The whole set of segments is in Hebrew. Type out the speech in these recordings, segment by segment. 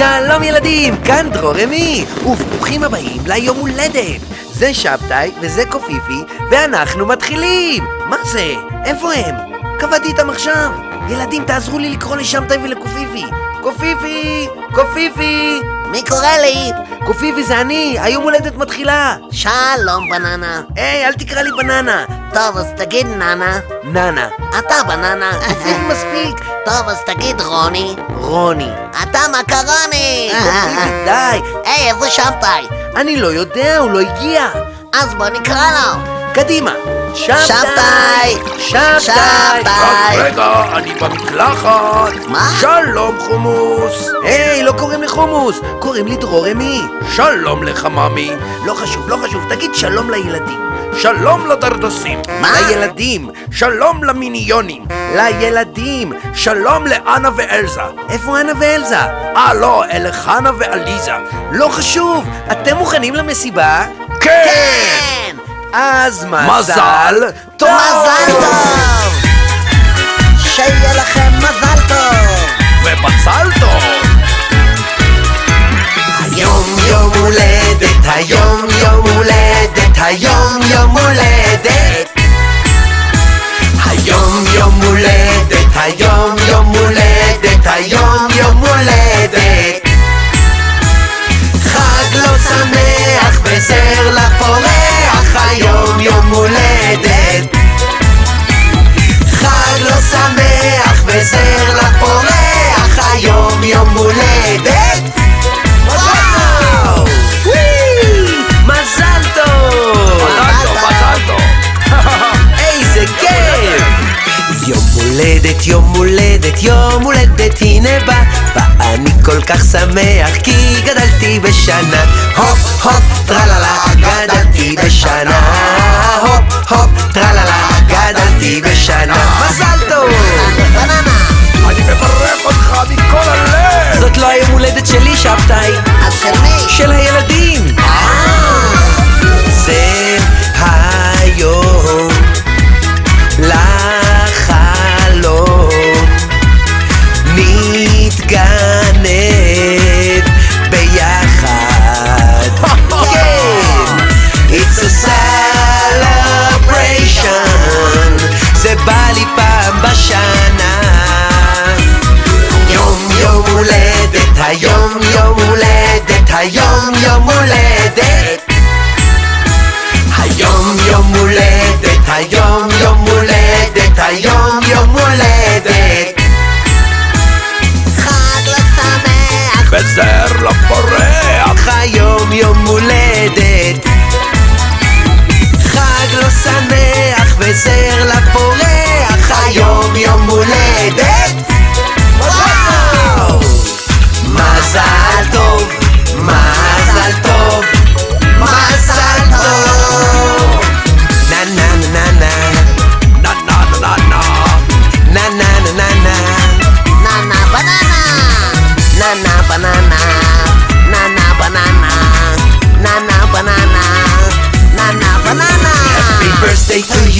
שלום ילדים, כאן דרור אמי, וברוכים הבאים ליום הולדת. זה שבתאי וזה קופיפי, ואנחנו מתחילים! מה זה? איפה הם? קבעתי איתם עכשיו. ילדים, תעזרו לי לקרוא לשבתאי ולקופיפי. קופיפי! קופיפי! מי קורא לי? קופיפי זה אני, היום הולדת מתחילה. שלום בננה. היי, אל תקרא לי בננה. טוב, אז תגיד ננה. ננה. אתה בננה. קופיפי מספיק. טוב, אז תגיד רוני. רוני. אתה מקרוני! די. היי, איפה שבתאי? אני לא יודע, הוא לא הגיע. אז בוא נקרא לו. קדימה. שבתאי! שבתאי! רגע, אני במקלחת. מה? שלום חומוס. היי, לא קוראים לי חומוס, קוראים לי דרור אמי. שלום לך ממי. לא חשוב, לא חשוב, תגיד שלום לילדים. שלום לדרדסים. מה? לילדים, שלום למיניונים. לילדים. שלום לאנה ואלזה. איפה אנה ואלזה? אה לא, אלה חנה ועליזה. לא חשוב, אתם מוכנים למסיבה? כן! כן! אז מזל מזל טוב! מזל טוב! שיהיה לכם מזל טוב! ובצל טוב! היום יום הולדת, היום יום הולדת, אתה יום יום הולך הולדת, יום הולדת, הנה בא, ואני כל כך שמח כי גדלתי בשנה. הופ הופ טרללה, גדלתי בשנה. היום יום הולדת, היום יום הולדת. היום יום הולדת, היום יום הולדת, היום יום הולדת. חג לא שמח! וזר לפורח! היום יום הולדת.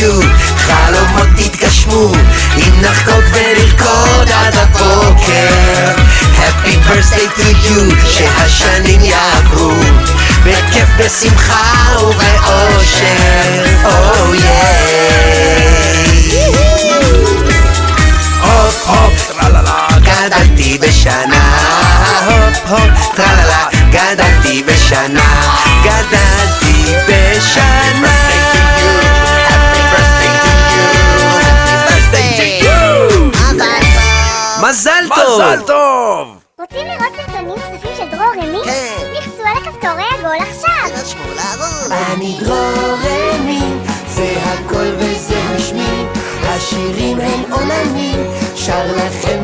You, חלומות תתגשמו, אם נחגוג ונרקוד עד הבוקר. Happy birthday to you, שהשנים יעברו, בכיף, בשמחה ובאושר. Oh yeah. הופ הופ, טרללה גדלתי בשנה. הופ הופ, טרללה, גדלתי בשנה. גדלתי בשנה. מזל טוב! מזל טוב! רוצים לראות סרטונים נוספים של דרור רמי? כן. לחצו על הכפתורי עגול עכשיו! תירשמו לערוץ! אני דרורמי, זה הכל וזה השמי, השירים הם עולמי, שר לכם